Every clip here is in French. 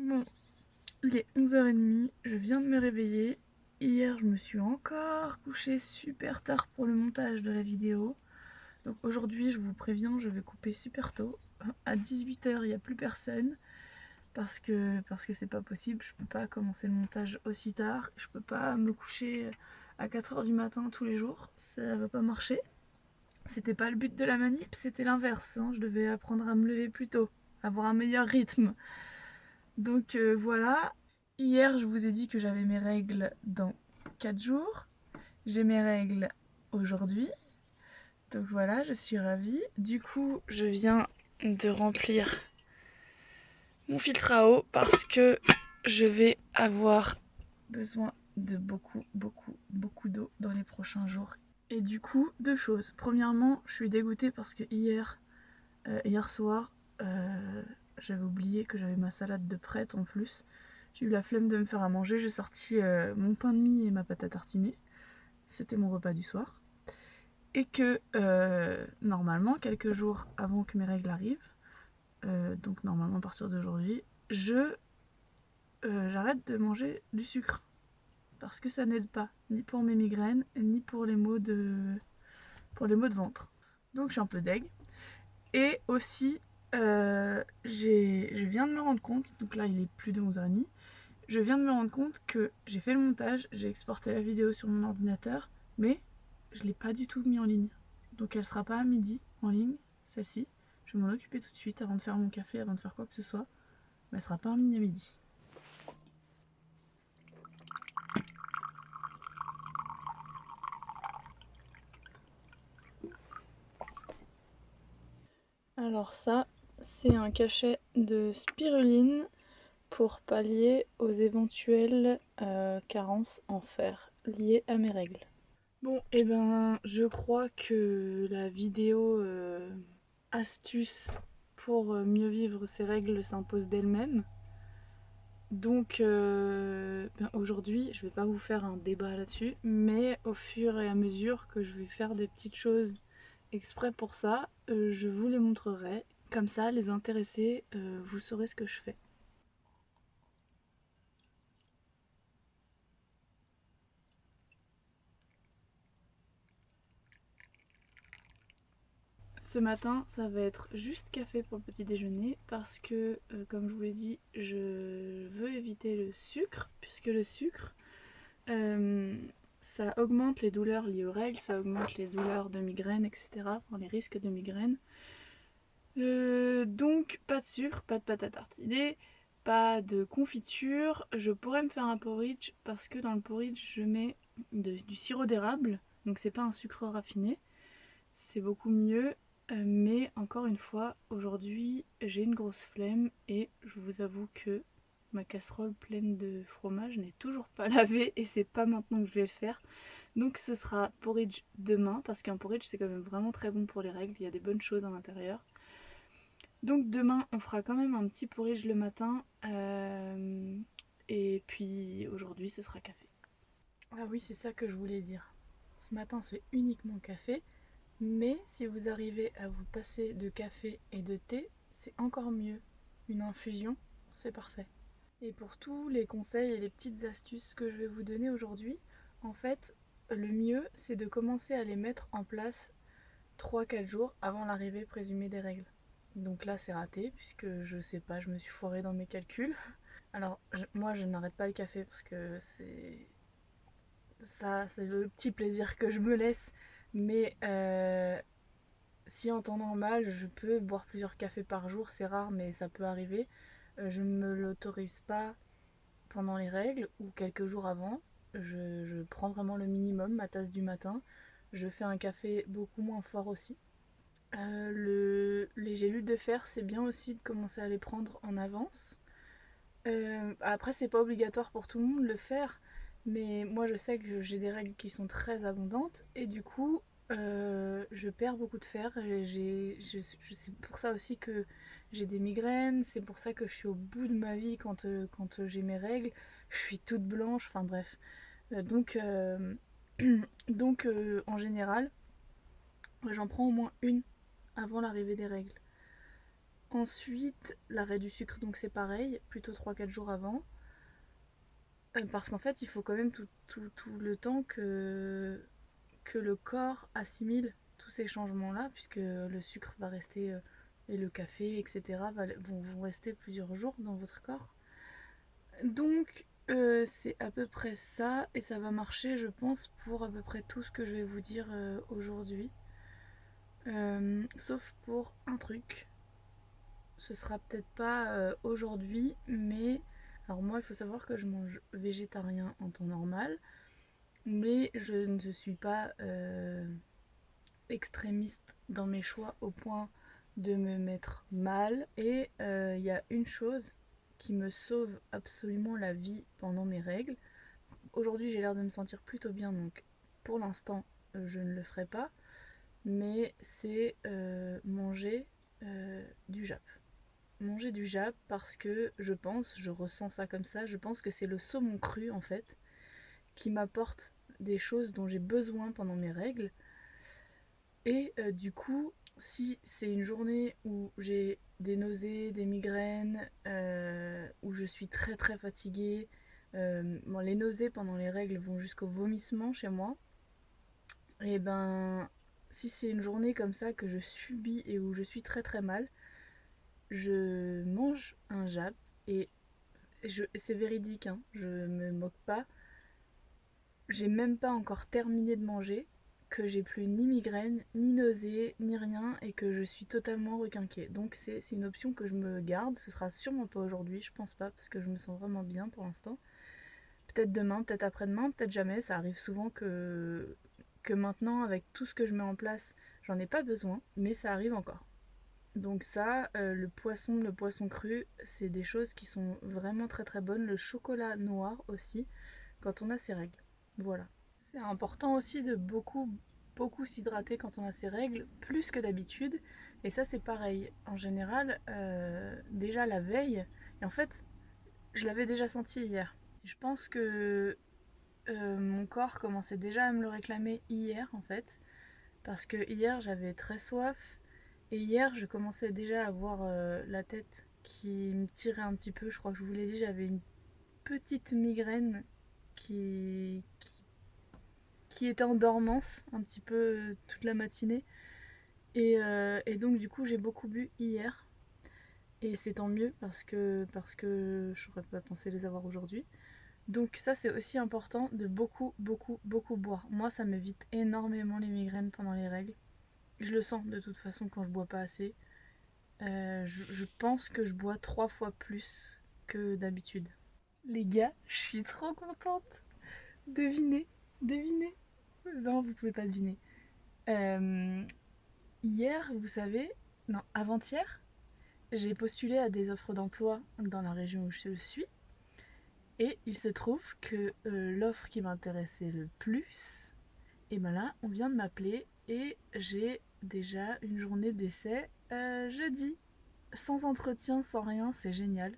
Bon, il est 11h30, je viens de me réveiller. Hier, je me suis encore couchée super tard pour le montage de la vidéo. Donc aujourd'hui, je vous préviens, je vais couper super tôt. À 18h, il n'y a plus personne. Parce que parce que c'est pas possible, je peux pas commencer le montage aussi tard. Je peux pas me coucher à 4h du matin tous les jours. Ça va pas marcher. C'était pas le but de la manip, c'était l'inverse. Hein. Je devais apprendre à me lever plus tôt, avoir un meilleur rythme. Donc euh, voilà, hier je vous ai dit que j'avais mes règles dans 4 jours. J'ai mes règles aujourd'hui. Donc voilà, je suis ravie. Du coup, je viens de remplir mon filtre à eau parce que je vais avoir besoin de beaucoup, beaucoup, beaucoup d'eau dans les prochains jours. Et du coup, deux choses. Premièrement, je suis dégoûtée parce que hier, euh, hier soir, euh, j'avais oublié que j'avais ma salade de prête en plus. J'ai eu la flemme de me faire à manger. J'ai sorti euh, mon pain de mie et ma pâte à tartiner. C'était mon repas du soir. Et que euh, normalement, quelques jours avant que mes règles arrivent, euh, donc normalement à partir d'aujourd'hui, je j'arrête de manger du sucre. Parce que ça n'aide pas, ni pour mes migraines, ni pour les maux de, pour les maux de ventre. Donc je suis un peu deg. Et aussi, euh, je viens de me rendre compte, donc là il est plus de 11h30, je viens de me rendre compte que j'ai fait le montage, j'ai exporté la vidéo sur mon ordinateur, mais je l'ai pas du tout mis en ligne. Donc elle sera pas à midi en ligne, celle-ci. Je vais m'en occuper tout de suite avant de faire mon café, avant de faire quoi que ce soit. Mais elle sera pas en ligne à midi. Alors ça, c'est un cachet de spiruline pour pallier aux éventuelles euh, carences en fer liées à mes règles. Bon, et eh ben je crois que la vidéo euh, astuce pour euh, mieux vivre ses règles s'impose d'elle-même. Donc ben, aujourd'hui, je vais pas vous faire un débat là-dessus, mais au fur et à mesure que je vais faire des petites choses exprès pour ça, je vous les montrerai comme ça, les intéressés, euh, vous saurez ce que je fais. Ce matin, ça va être juste café pour le petit déjeuner parce que, euh, comme je vous l'ai dit, je veux éviter le sucre puisque le sucre, euh, ça augmente les douleurs liées aux règles, ça augmente les douleurs de migraine, etc. Pour les risques de migraine. Euh, donc pas de sucre, pas de pâte à tartiner, pas de confiture. Je pourrais me faire un porridge parce que dans le porridge je mets du sirop d'érable. Donc c'est pas un sucre raffiné. C'est beaucoup mieux. Euh, mais encore une fois, aujourd'hui j'ai une grosse flemme et je vous avoue que ma casserole pleine de fromage n'est toujours pas lavée et c'est pas maintenant que je vais le faire. Donc ce sera porridge demain parce qu'un porridge c'est quand même vraiment très bon pour les règles, il y a des bonnes choses à l'intérieur. Donc demain on fera quand même un petit porridge le matin euh, et puis aujourd'hui ce sera café. Ah oui c'est ça que je voulais dire. Ce matin c'est uniquement café mais si vous arrivez à vous passer de café et de thé c'est encore mieux. Une infusion c'est parfait. Et pour tous les conseils et les petites astuces que je vais vous donner aujourd'hui, en fait le mieux c'est de commencer à les mettre en place 3-4 jours avant l'arrivée présumée des règles. Donc là c'est raté puisque je sais pas, je me suis foirée dans mes calculs. Alors moi je n'arrête pas le café parce que c'est ça c'est le petit plaisir que je me laisse. Mais euh, si en temps normal je peux boire plusieurs cafés par jour, c'est rare mais ça peut arriver. Euh, je ne me l'autorise pas pendant les règles ou quelques jours avant. Je, je prends vraiment le minimum, ma tasse du matin. Je fais un café beaucoup moins fort aussi. Euh, le, les gélules de fer, c'est bien aussi de commencer à les prendre en avance. Euh, après, c'est pas obligatoire pour tout le monde de le faire, mais moi je sais que j'ai des règles qui sont très abondantes et du coup, euh, je perds beaucoup de fer. C'est pour ça aussi que j'ai des migraines, c'est pour ça que je suis au bout de ma vie quand, quand j'ai mes règles. Je suis toute blanche, enfin bref. donc, donc en général, j'en prends au moins une avant l'arrivée des règles. Ensuite, l'arrêt du sucre, donc c'est pareil, plutôt 3-4 jours avant. Euh, parce qu'en fait, il faut quand même tout, le temps que, le corps assimile tous ces changements-là, puisque le sucre va rester, euh, et le café, etc., vont, vont, rester plusieurs jours dans votre corps. Donc, euh, c'est à peu près ça, et ça va marcher, je pense, pour à peu près tout ce que je vais vous dire aujourd'hui. Sauf pour un truc. Ce sera peut-être pas aujourd'hui, mais alors moi, il faut savoir que je mange végétarien en temps normal, mais je ne suis pas euh, extrémiste dans mes choix au point de me mettre mal. Et euh, il y a une chose qui me sauve absolument la vie pendant mes règles. Aujourd'hui, j'ai l'air de me sentir plutôt bien, donc pour l'instant, euh, je ne le ferai pas. Mais c'est manger du jap manger du jap parce que je pense, je ressens ça comme ça, je pense que c'est le saumon cru en fait qui m'apporte des choses dont j'ai besoin pendant mes règles. Et euh, du coup, si c'est une journée où j'ai des nausées, des migraines, euh, où je suis très très fatiguée, euh, les nausées pendant les règles vont jusqu'au vomissement chez moi. Et ben, si c'est une journée comme ça que je subis et où je suis très très mal, je mange un jap et c'est véridique, hein, je me moque pas. J'ai même pas encore terminé de manger, que j'ai plus ni migraine, ni nausée, ni rien, et que je suis totalement requinquée. Donc c'est une option que je me garde. Ce sera sûrement pas aujourd'hui, je pense pas, parce que je me sens vraiment bien pour l'instant. Peut-être demain, peut-être après-demain, peut-être jamais. Ça arrive souvent que, que maintenant, avec tout ce que je mets en place, j'en ai pas besoin, mais ça arrive encore. Donc ça, euh, le poisson, le poisson cru, c'est des choses qui sont vraiment très très bonnes. Le chocolat noir aussi, quand on a ses règles. Voilà. C'est important aussi de beaucoup beaucoup s'hydrater quand on a ses règles, plus que d'habitude. Et ça c'est pareil. En général, euh, déjà la veille, et en fait, je l'avais déjà senti hier. Je pense que euh, mon corps commençait déjà à me le réclamer hier en fait. Parce que hier j'avais très soif, et hier, je commençais déjà à avoir euh, la tête qui me tirait un petit peu. Je crois que je vous l'ai dit, j'avais une petite migraine qui, qui, était en dormance un petit peu euh, toute la matinée. Euh, et, donc, du coup, j'ai beaucoup bu hier. Et c'est tant mieux parce que, parce que je n'aurais pas pensé les avoir aujourd'hui. Donc ça c'est aussi important de beaucoup beaucoup beaucoup boire. Moi ça m'évite énormément les migraines pendant les règles. Je le sens de toute façon quand je bois pas assez. Euh, je, pense que je bois trois fois plus que d'habitude. Les gars, je suis trop contente. Devinez, devinez. Non, vous pouvez pas deviner. Euh, hier, vous savez, non, avant-hier, j'ai postulé à des offres d'emploi dans la région où je suis. Et il se trouve que euh, l'offre qui m'intéressait le plus, et ben là, on vient de m'appeler et j'ai déjà une journée d'essai euh, jeudi. Sans entretien, sans rien, c'est génial.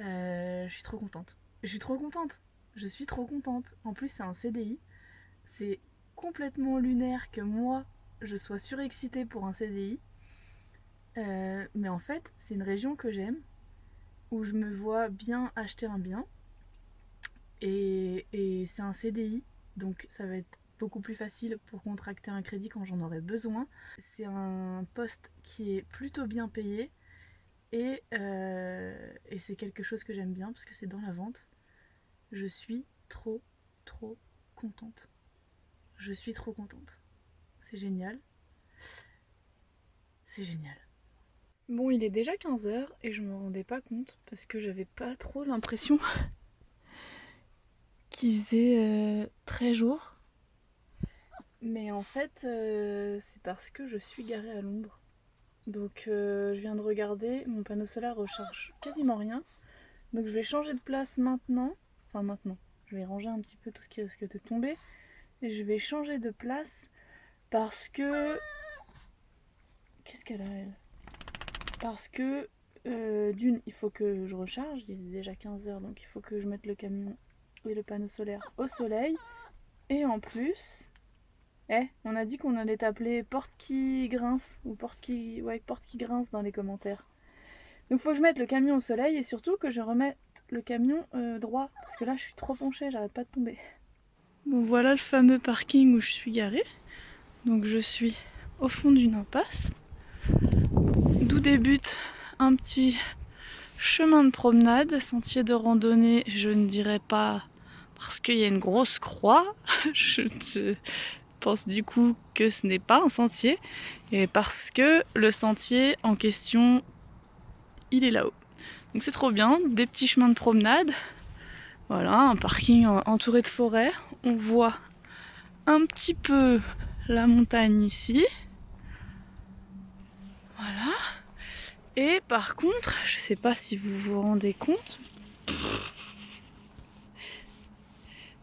Euh, je suis trop contente. Je suis trop contente. Je suis trop contente. En plus, c'est un CDI. C'est complètement lunaire que moi, je sois surexcitée pour un CDI. Mais en fait, c'est une région que j'aime, où je me vois bien acheter un bien. Et, c'est un CDI, donc ça va être beaucoup plus facile pour contracter un crédit quand j'en aurais besoin. C'est un poste qui est plutôt bien payé et, euh, et c'est quelque chose que j'aime bien parce que c'est dans la vente. Je suis trop trop contente. Je suis trop contente. C'est génial. C'est génial. Bon, il est déjà 15h et je me rendais pas compte parce que j'avais pas trop l'impression qu'il faisait euh, très jour. Mais en fait, euh, c'est parce que je suis garée à l'ombre. Donc euh, je viens de regarder, mon panneau solaire recharge quasiment rien. Donc je vais changer de place maintenant. Enfin maintenant, je vais ranger un petit peu tout ce qui risque de tomber. Et je vais changer de place parce que... Qu'est-ce qu'elle a elle? Parce que euh, d'une, il faut que je recharge, il est déjà 15h donc il faut que je mette le camion et le panneau solaire au soleil. Et en plus, Eh, on a dit qu'on allait t'appeler porte qui grince ou porte qui ouais, porte qui grince dans les commentaires. Donc faut que je mette le camion au soleil et surtout que je remette le camion euh, droit parce que là je suis trop penchée, j'arrête pas de tomber. Bon voilà le fameux parking où je suis garée. Donc je suis au fond d'une impasse d'où débute un petit chemin de promenade, sentier de randonnée, je ne dirais pas parce qu'il y a une grosse croix, je ne pense du coup que ce n'est pas un sentier, et parce que le sentier en question, il est là-haut. Donc c'est trop bien, des petits chemins de promenade, voilà, un parking entouré de forêt, on voit un petit peu la montagne ici, voilà, et par contre, je sais pas si vous vous rendez compte,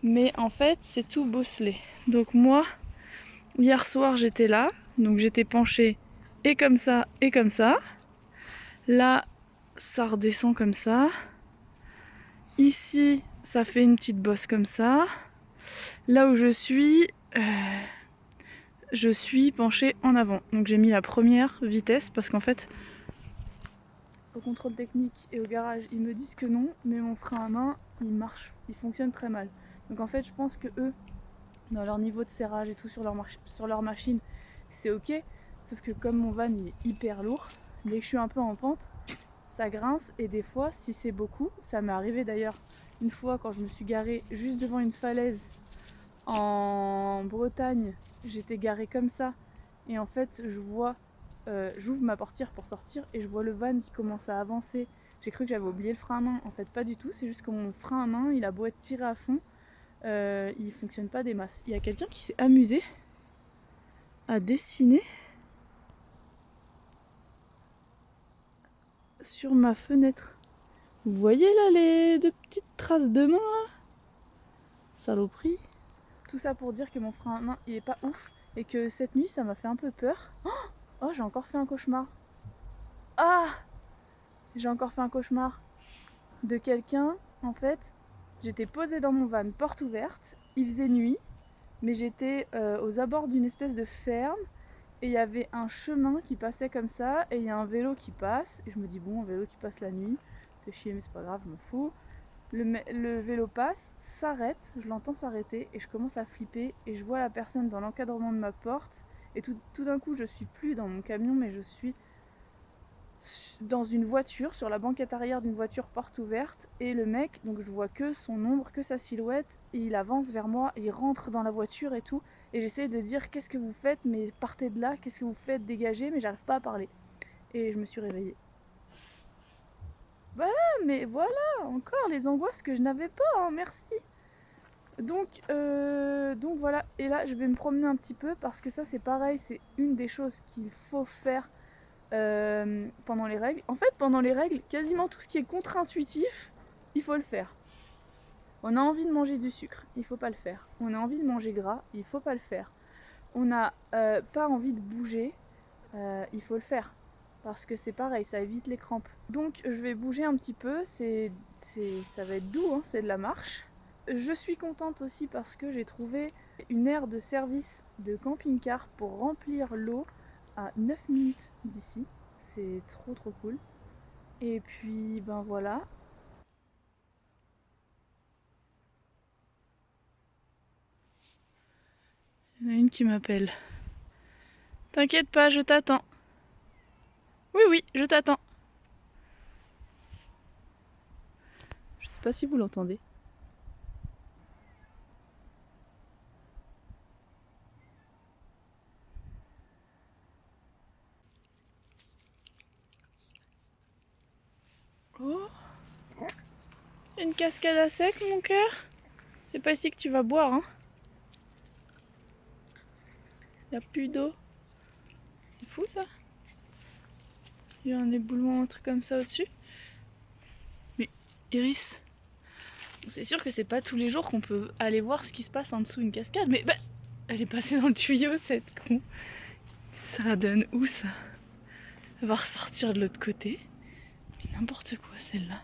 mais en fait c'est tout bosselé. Donc moi, hier soir j'étais là, donc j'étais penchée et comme ça et comme ça. Là, ça redescend comme ça. Ici, ça fait une petite bosse comme ça. Là où je suis, euh, je suis penchée en avant. Donc j'ai mis la première vitesse parce qu'en fait, au contrôle technique et au garage, ils me disent que non, mais mon frein à main, il marche, il fonctionne très mal. Donc en fait, je pense que eux, dans leur niveau de serrage et tout sur leur, sur machine, c'est ok. Sauf que comme mon van il est hyper lourd, dès que je suis un peu en pente, ça grince et des fois, si c'est beaucoup, ça m'est arrivé d'ailleurs une fois quand je me suis garée juste devant une falaise en Bretagne, j'étais garée comme ça et en fait je vois, euh, j'ouvre ma portière pour sortir et je vois le van qui commence à avancer. J'ai cru que j'avais oublié le frein à main, en fait pas du tout, c'est juste que mon frein à main il a beau être tiré à fond, euh, il fonctionne pas des masses. Il y a quelqu'un qui s'est amusé à dessiner sur ma fenêtre. Vous voyez là les deux petites traces de main Saloperie. Tout ça pour dire que mon frein à main il est pas ouf et que cette nuit ça m'a fait un peu peur. Oh, oh j'ai encore fait un cauchemar. Ah J'ai encore fait un cauchemar de quelqu'un en fait J'étais posée dans mon van, porte ouverte, il faisait nuit, mais j'étais euh, aux abords d'une espèce de ferme. Et il y avait un chemin qui passait comme ça et il y a un vélo qui passe. Et je me dis bon un vélo qui passe la nuit, fait chier mais c'est pas grave, je m'en fous. Le, vélo passe, s'arrête, je l'entends s'arrêter et je commence à flipper et je vois la personne dans l'encadrement de ma porte. Et tout, tout d'un coup je suis plus dans mon camion mais je suis dans une voiture, sur la banquette arrière d'une voiture porte ouverte, et le mec, donc je vois que son ombre, que sa silhouette, et il avance vers moi, il rentre dans la voiture et tout, et j'essaie de dire qu'est-ce que vous faites, mais partez de là, qu'est-ce que vous faites, dégagez, mais j'arrive pas à parler. Et je me suis réveillée. Voilà, mais voilà, encore les angoisses que je n'avais pas, hein, merci. Donc, euh, donc voilà, et là je vais me promener un petit peu parce que ça c'est pareil, c'est une des choses qu'il faut faire euh, pendant les règles. En fait, pendant les règles, quasiment tout ce qui est contre-intuitif, il faut le faire. On a envie de manger du sucre, il faut pas le faire. On a envie de manger gras, il faut pas le faire. On n'a euh, pas envie de bouger, euh, il faut le faire. Parce que c'est pareil, ça évite les crampes. Donc je vais bouger un petit peu, c'est, ça va être doux, hein, c'est de la marche. Je suis contente aussi parce que j'ai trouvé une aire de service de camping-car pour remplir l'eau à 9 minutes d'ici. C'est trop trop cool. Et puis ben voilà. Il y en a une qui m'appelle. T'inquiète pas, je t'attends. Oui, oui, je t'attends. Je sais pas si vous l'entendez. Oh Une cascade à sec, mon cœur C'est pas ici que tu vas boire, hein Y a plus d'eau. C'est fou, ça Il y a un éboulement, un truc comme ça au-dessus. Mais, Iris, c'est sûr que c'est pas tous les jours qu'on peut aller voir ce qui se passe en dessous d'une cascade, mais bah, elle est passée dans le tuyau, cette con. Ça donne où, ça? Elle va ressortir de l'autre côté. N'importe quoi celle-là.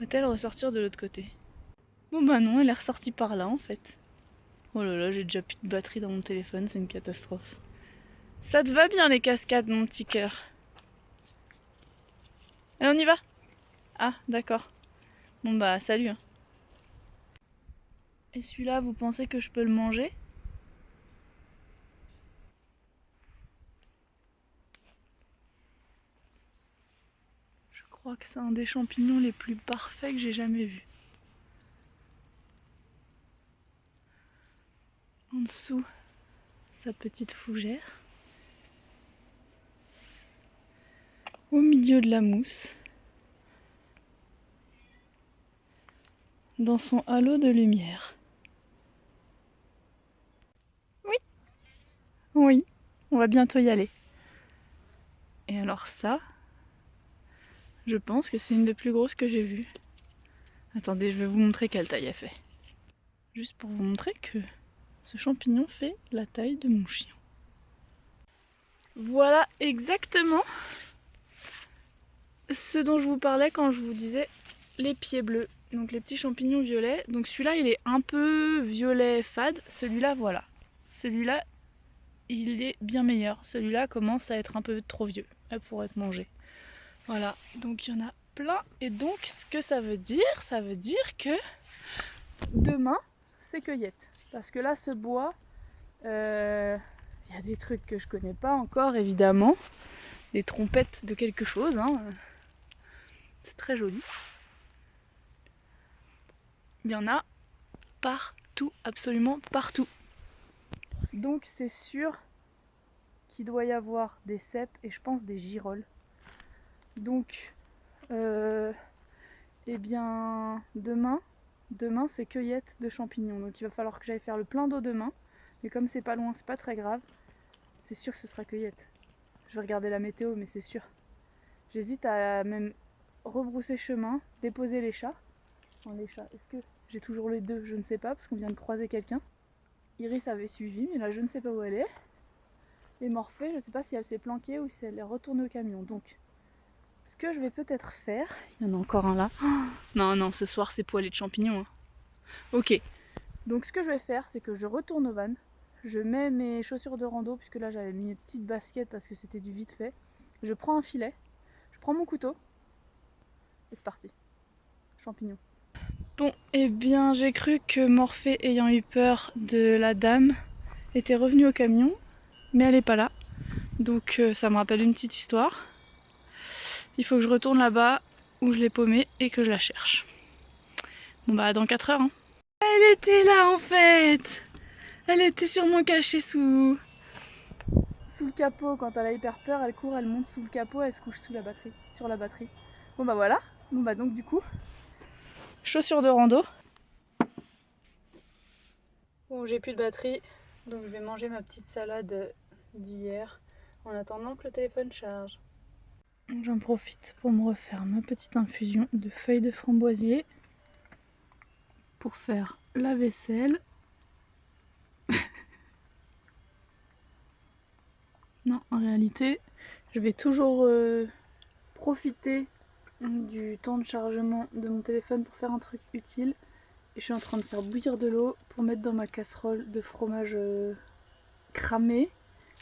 Va-t-elle ressortir de l'autre côté Bon bah non, elle est ressortie par là en fait. Oh là là, j'ai déjà plus de batterie dans mon téléphone, c'est une catastrophe. Ça te va bien les cascades, mon petit cœur Allez, on y va Ah, d'accord. Bon bah, salut. Hein. Et celui-là, vous pensez que je peux le manger crois que c'est un des champignons les plus parfaits que j'ai jamais vus. En dessous, sa petite fougère. Au milieu de la mousse. Dans son halo de lumière. Oui, on va bientôt y aller. Et alors ça, je pense que c'est une des plus grosses que j'ai vues. Attendez, je vais vous montrer quelle taille elle fait. Juste pour vous montrer que ce champignon fait la taille de mon chien. Voilà exactement ce dont je vous parlais quand je vous disais les pieds bleus. Donc les petits champignons violets. Donc celui-là il est un peu violet fade. Celui-là voilà. Celui-là il est bien meilleur. Celui-là commence à être un peu trop vieux pour être mangé. Voilà, donc il y en a plein. Et donc ce que ça veut dire, ça veut dire que demain, c'est cueillette. Parce que là, ce bois, euh, il y a des trucs que je connais pas encore, évidemment. Des trompettes de quelque chose. Hein. C'est très joli. Il y en a partout, absolument partout. Donc c'est sûr qu'il doit y avoir des cèpes et je pense des girolles. Donc, euh, eh bien, demain, demain c'est cueillette de champignons. Donc il va falloir que j'aille faire le plein d'eau demain. Mais comme c'est pas loin, c'est pas très grave. C'est sûr que ce sera cueillette. Je vais regarder la météo, mais c'est sûr. J'hésite à même rebrousser chemin, déposer les chats. les chats, est-ce que j'ai toujours les deux? Je ne sais pas, parce qu'on vient de croiser quelqu'un. Iris avait suivi, mais là je ne sais pas où elle est. Et Morphée, je ne sais pas si elle s'est planquée ou si elle est retournée au camion. Donc, ce que je vais peut-être faire, il y en a encore un là. non, non, ce soir c'est poêlé de champignons. Hein. Ok, donc ce que je vais faire, c'est que je retourne au van. Je mets mes chaussures de rando, puisque là j'avais mis une petite basket parce que c'était du vite fait. Je prends un filet, je prends mon couteau, et c'est parti. Champignons. Bon, eh bien, j'ai cru que Morphée, ayant eu peur de la dame, était revenue au camion, mais elle n'est pas là. Donc euh, ça me rappelle une petite histoire. Il faut que je retourne là-bas où je l'ai paumée et que je la cherche. Bon bah dans 4 heures. Hein. Elle était là en fait Elle était sûrement cachée sous... sous le capot. Quand elle a hyper peur, elle court, elle monte sous le capot, elle se couche sous la batterie, sur la batterie. Bon bah voilà. Bon bah donc du coup, chaussures de rando. Bon, j'ai plus de batterie, donc je vais manger ma petite salade d'hier en attendant que le téléphone charge. J'en profite pour me refaire ma petite infusion de feuilles de framboisier pour faire la vaisselle. non, en réalité, je vais toujours euh, profiter du temps de chargement de mon téléphone pour faire un truc utile. Et je suis en train de faire bouillir de l'eau pour mettre dans ma casserole de fromage euh, cramé.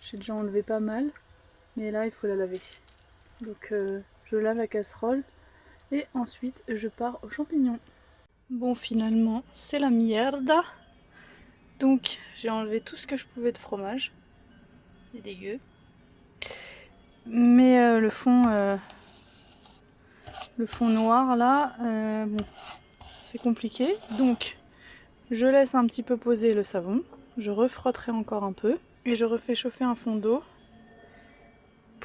J'ai déjà enlevé pas mal, mais là il faut la laver. Donc euh, je lave la casserole et ensuite je pars aux champignons. Bon finalement c'est la merde. Donc j'ai enlevé tout ce que je pouvais de fromage. C'est dégueu. Mais euh, le fond le fond noir là, euh, bon, c'est compliqué. Donc je laisse un petit peu poser le savon, je refrotterai encore un peu et je refais chauffer un fond d'eau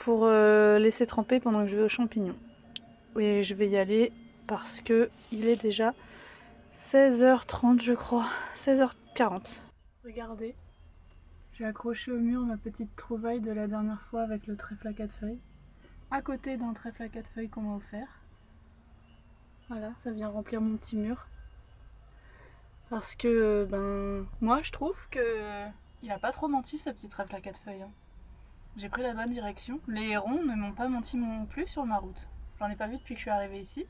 pour euh, laisser tremper pendant que je vais aux champignons. Et je vais y aller parce que il est déjà 16h30 je crois, 16h40. Regardez, j'ai accroché au mur ma petite trouvaille de la dernière fois avec le trèfle à quatre feuilles, à côté d'un trèfle à quatre feuilles qu'on m'a offert. Voilà, ça vient remplir mon petit mur. Parce que, ben, moi je trouve que il a pas trop menti ce petit trèfle à quatre feuilles. Hein. J'ai pris la bonne direction. Les hérons ne m'ont pas menti non plus sur ma route. J'en ai pas vu depuis que je suis arrivée ici.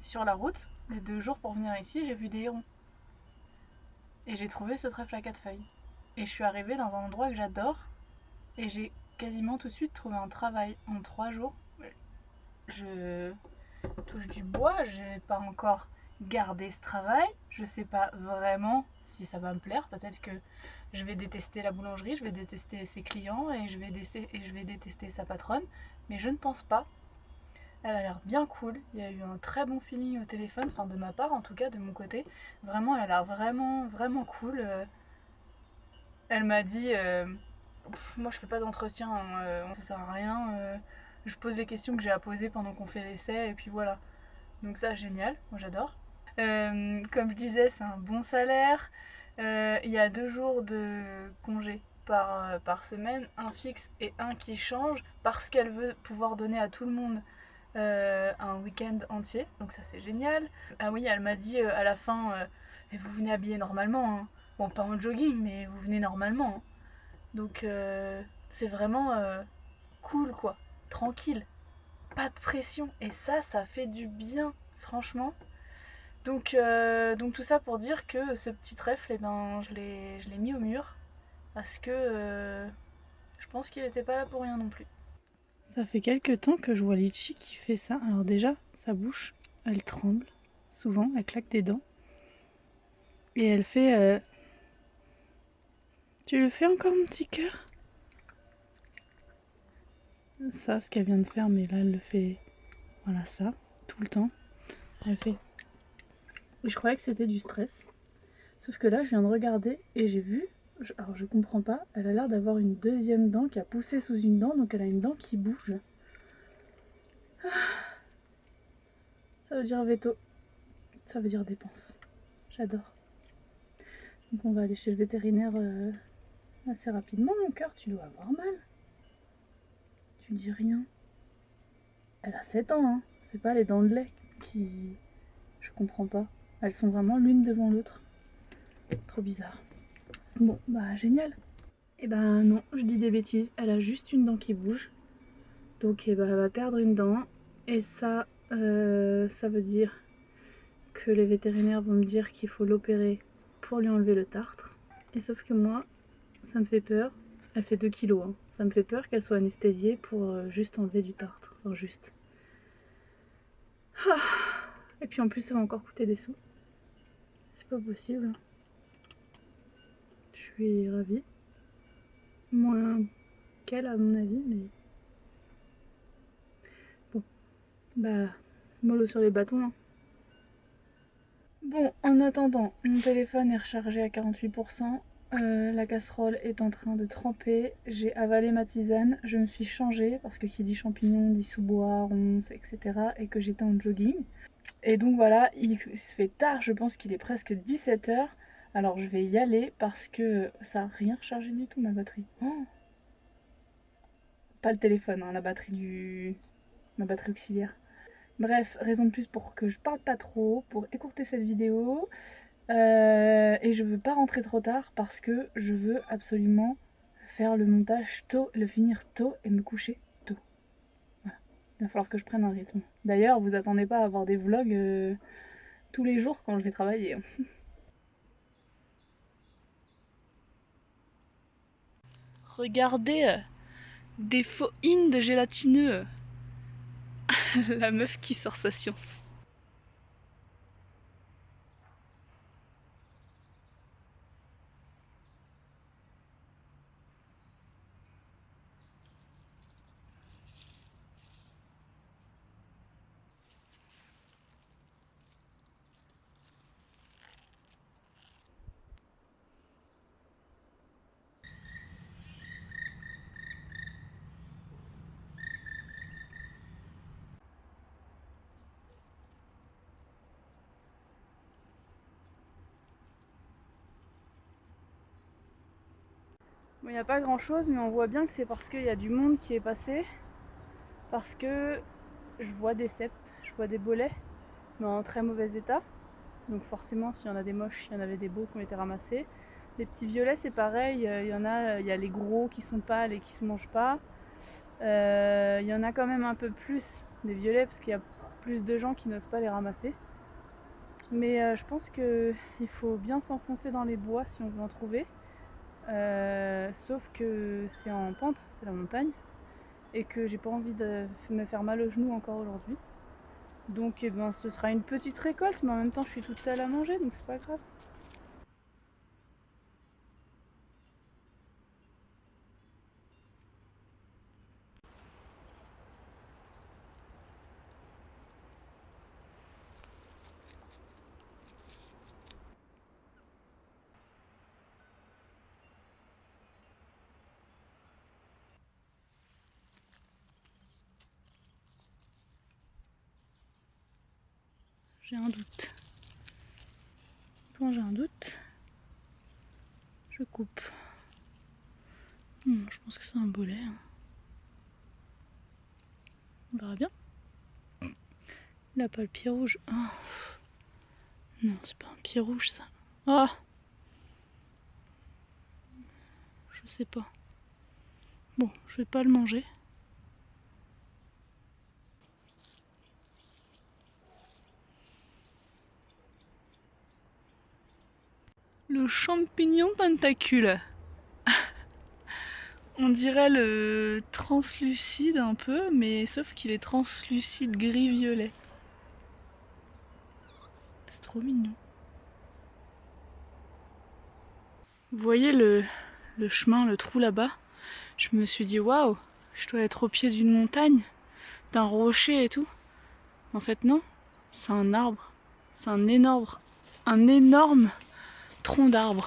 sur la route, les deux jours pour venir ici, j'ai vu des hérons. et j'ai trouvé ce trèfle à quatre feuilles. Et je suis arrivée dans un endroit que j'adore et j'ai quasiment tout de suite trouvé un travail en trois jours. Je touche du bois, j'ai pas encore gardé ce travail. Je sais pas vraiment si ça va me plaire. Peut-être que je vais détester la boulangerie, je vais détester ses clients et je vais, détester, et je vais détester sa patronne. Mais je ne pense pas. Elle a l'air bien cool. Il y a eu un très bon feeling au téléphone, enfin de ma part en tout cas, de mon côté. Vraiment, elle a l'air vraiment, vraiment cool. Euh, elle m'a dit euh, Moi je fais pas d'entretien, euh, ça sert à rien. je pose les questions que j'ai à poser pendant qu'on fait l'essai et puis voilà. Donc ça, génial, moi j'adore. Comme je disais, c'est un bon salaire. Euh, il y a deux jours de congé par, euh, par semaine, un fixe et un qui change, parce qu'elle veut pouvoir donner à tout le monde euh, un week-end entier. Donc ça c'est génial. Ah oui, elle m'a dit à la fin, vous venez habillé normalement. Hein. Bon, pas en jogging, mais vous venez normalement. Hein. Donc c'est vraiment cool quoi, tranquille, pas de pression. Et ça, ça fait du bien, franchement. Donc, euh, donc tout ça pour dire que ce petit trèfle, eh ben, je l'ai mis au mur parce que euh, je pense qu'il n'était pas là pour rien non plus. Ça fait quelques temps que je vois Litchi qui fait ça. Alors déjà, sa bouche, elle tremble souvent, elle claque des dents. Et elle fait... Euh, tu le fais encore mon petit cœur? Ça, ce qu'elle vient de faire, mais là elle le fait... Voilà ça, tout le temps. Elle fait... Je croyais que c'était du stress. Sauf que là, je viens de regarder et j'ai vu, alors je comprends pas, elle a l'air d'avoir une deuxième dent qui a poussé sous une dent, donc elle a une dent qui bouge. Ah. Ça veut dire veto. Ça veut dire dépense. J'adore. Donc on va aller chez le vétérinaire euh, assez rapidement, mon cœur. Tu dois avoir mal. Tu dis rien. Elle a 7 ans, hein. C'est pas les dents de lait qui... Je comprends pas. Elles sont vraiment l'une devant l'autre. Trop bizarre. Bon, bah génial. Et eh ben non, je dis des bêtises. Elle a juste une dent qui bouge. Donc eh ben, elle va perdre une dent. Et ça, euh, ça veut dire que les vétérinaires vont me dire qu'il faut l'opérer pour lui enlever le tartre. Et sauf que moi, ça me fait peur. Elle fait 2 kilos. Hein. Ça me fait peur qu'elle soit anesthésiée pour euh, juste enlever du tartre. Enfin juste. Ah. Et puis en plus ça va encore coûter des sous. C'est pas possible. Je suis ravie. Moins qu'elle à mon avis, mais... Bon. Bah, mollo sur les bâtons. Hein. Bon, en attendant, mon téléphone est rechargé à 48%. Euh, la casserole est en train de tremper, j'ai avalé ma tisane, je me suis changée parce que qui dit champignon dit sous-bois, ronces, etc. et que j'étais en jogging. Et donc voilà, il se fait tard, je pense qu'il est presque 17h. Alors je vais y aller parce que ça n'a rien rechargé du tout ma batterie. Oh. Pas le téléphone, hein, la batterie du... ma batterie auxiliaire. Bref, raison de plus pour que je parle pas trop, pour écourter cette vidéo. Euh, et je veux pas rentrer trop tard parce que je veux absolument faire le montage tôt, le finir tôt et me coucher il va falloir que je prenne un rythme. D'ailleurs, vous attendez pas à avoir des vlogs euh, tous les jours quand je vais travailler. Regardez euh, des faux in de gélatineux. La meuf qui sort sa science. Il n'y a pas grand chose, mais on voit bien que c'est parce qu'il y a du monde qui est passé. Parce que je vois des cèpes, je vois des bolets, mais en très mauvais état. Donc forcément, s'il y en a des moches, il y en avait des beaux qui ont été ramassés. Les petits violets, c'est pareil. Il y en a, il y a les gros qui sont pâles et qui se mangent pas. Euh, il y en a quand même un peu plus des violets parce qu'il y a plus de gens qui n'osent pas les ramasser. Mais euh, je pense qu'il faut bien s'enfoncer dans les bois si on veut en trouver. Euh, sauf que c'est en pente, c'est la montagne. Et que j'ai pas envie de me faire mal aux genoux encore aujourd'hui. Donc eh ben, ce sera une petite récolte, mais en même temps je suis toute seule à manger, donc c'est pas grave. J'ai un doute. Quand j'ai un doute, je coupe. Hmm, je pense que c'est un bolet. Hein. On verra bien. Il n'a pas le pied rouge. Ah. Non, c'est pas un pied rouge ça. Ah Je sais pas. Bon, je vais pas le manger. Le champignon tentacule. On dirait le translucide un peu, mais sauf qu'il est translucide gris-violet. C'est trop mignon. Vous voyez le, le chemin, le trou là-bas? Je me suis dit, waouh, je dois être au pied d'une montagne, d'un rocher et tout. En fait, non, c'est un arbre. C'est un énorme, un énorme tronc d'arbre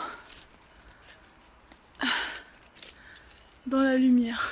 dans la lumière.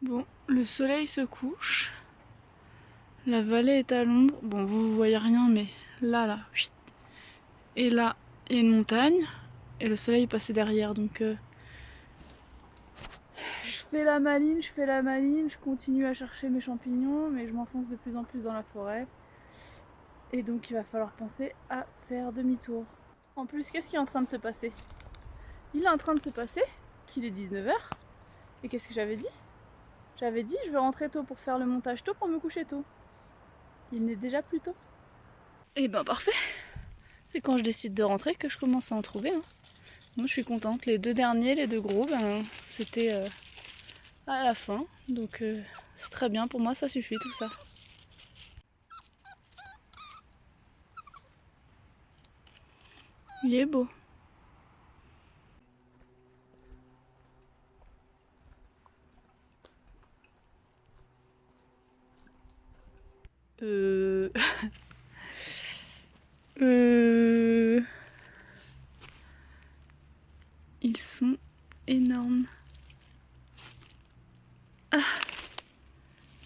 Bon, le soleil se couche. La vallée est à l'ombre. Bon, vous, voyez rien, mais là, là, et là, il y a une montagne. Et le soleil est passé derrière, donc... Euh, je fais la maline, je fais la maline, je continue à chercher mes champignons, mais je m'enfonce de plus en plus dans la forêt. Et donc il va falloir penser à faire demi-tour. En plus, qu'est-ce qui est en train de se passer? Il est en train de se passer qu'il est 19h. Et qu'est-ce que j'avais dit? J'avais dit je vais rentrer tôt pour faire le montage tôt pour me coucher tôt. Il n'est déjà plus tôt. Et eh ben parfait C'est quand je décide de rentrer que je commence à en trouver. Hein. Moi je suis contente. Les deux derniers, les deux gros, ben, c'était euh, à la fin. Donc euh, c'est très bien, pour moi ça suffit tout ça. Il est beau. Euh... euh... Ils sont énormes. Ah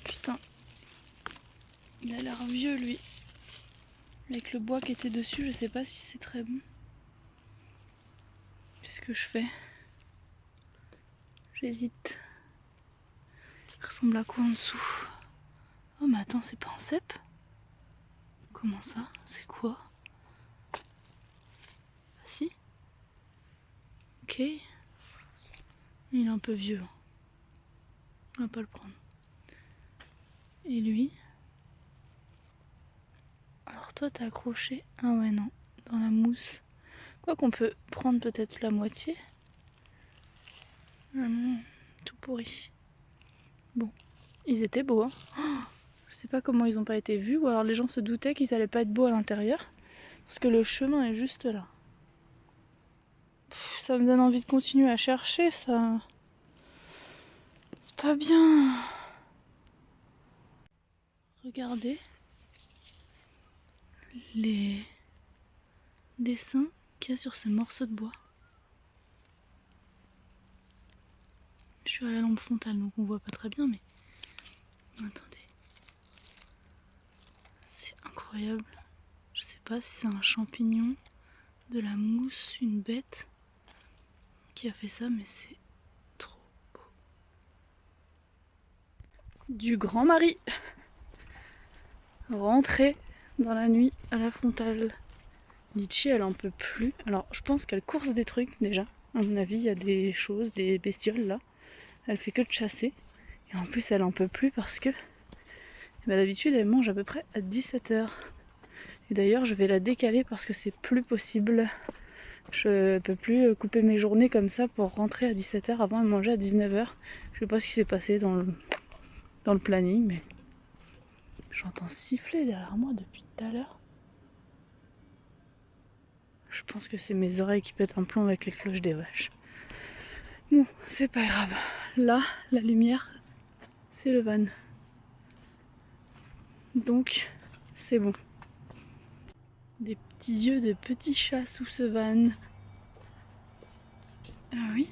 Putain. Il a l'air vieux lui. Avec le bois qui était dessus, je sais pas si c'est très bon. Qu'est-ce que je fais? J'hésite. Il ressemble à quoi en dessous? Oh mais attends, c'est pas un cep? Comment ça? C'est quoi? Ah si? Ok. Il est un peu vieux. On va pas le prendre. Et lui? Alors toi t'as accroché? Ah ouais non, dans la mousse. Quoi qu'on peut prendre peut-être la moitié? Ah tout pourri. Bon, ils étaient beaux. Hein Je sais pas comment ils ont pas été vus ou alors les gens se doutaient qu'ils allaient pas être beaux à l'intérieur. Parce que le chemin est juste là. ça me donne envie de continuer à chercher ça. C'est pas bien. Regardez les dessins qu'il y a sur ce morceau de bois. Je suis à la lampe frontale donc on voit pas très bien mais. Incroyable. Je sais pas si c'est un champignon, de la mousse, une bête qui a fait ça mais c'est trop beau. Du grand mari rentrer dans la nuit à la frontale. Nietzsche, elle en peut plus. Alors, je pense qu'elle course des trucs déjà. À mon avis, il y a des choses, des bestioles là. Elle fait que de chasser. Et en plus, elle en peut plus parce que d'habitude, elle mange à peu près à 17h. Et d'ailleurs, je vais la décaler parce que c'est plus possible. Je peux plus couper mes journées comme ça pour rentrer à 17h avant de manger à 19h. Je sais pas ce qui s'est passé dans le, dans le planning, mais J'entends siffler derrière moi depuis tout à l'heure. Je pense que c'est mes oreilles qui pètent un plomb avec les cloches des vaches. Bon, c'est pas grave. Là, la lumière, c'est le van. Donc, c'est bon. Des petits yeux de petits chats sous ce van. Ah oui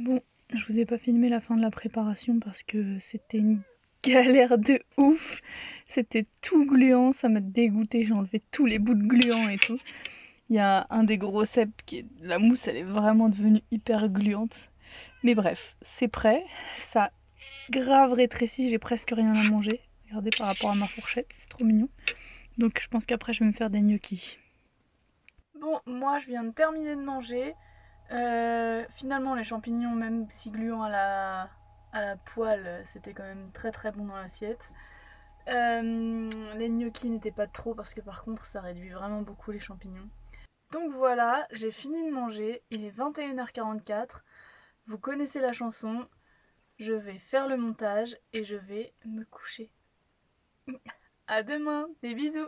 Bon, je vous ai pas filmé la fin de la préparation parce que c'était une galère de ouf. C'était tout gluant, ça m'a dégoûté, j'ai enlevé tous les bouts de gluant et tout. Il y a un des gros cèpes qui est... La mousse, elle est vraiment devenue hyper gluante. Mais bref, c'est prêt. Ça grave rétréci, j'ai presque rien à manger. Regardez par rapport à ma fourchette, c'est trop mignon. Donc je pense qu'après je vais me faire des gnocchis. Bon, moi je viens de terminer de manger. Euh, finalement, les champignons, même si gluants à la, à la poêle, c'était quand même très très bon dans l'assiette. Euh, les gnocchis n'étaient pas trop parce que par contre ça réduit vraiment beaucoup les champignons. Donc voilà, j'ai fini de manger, il est 21h44, vous connaissez la chanson, je vais faire le montage et je vais me coucher. A demain, des bisous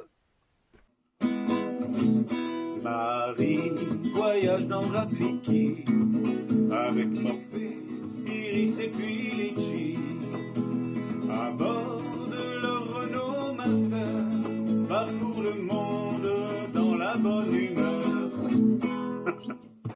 Marie voyage dans Rafiki avec Morphée, Iris et puis. À bord de leur Renault Master, parcourt le monde dans la bonne humeur.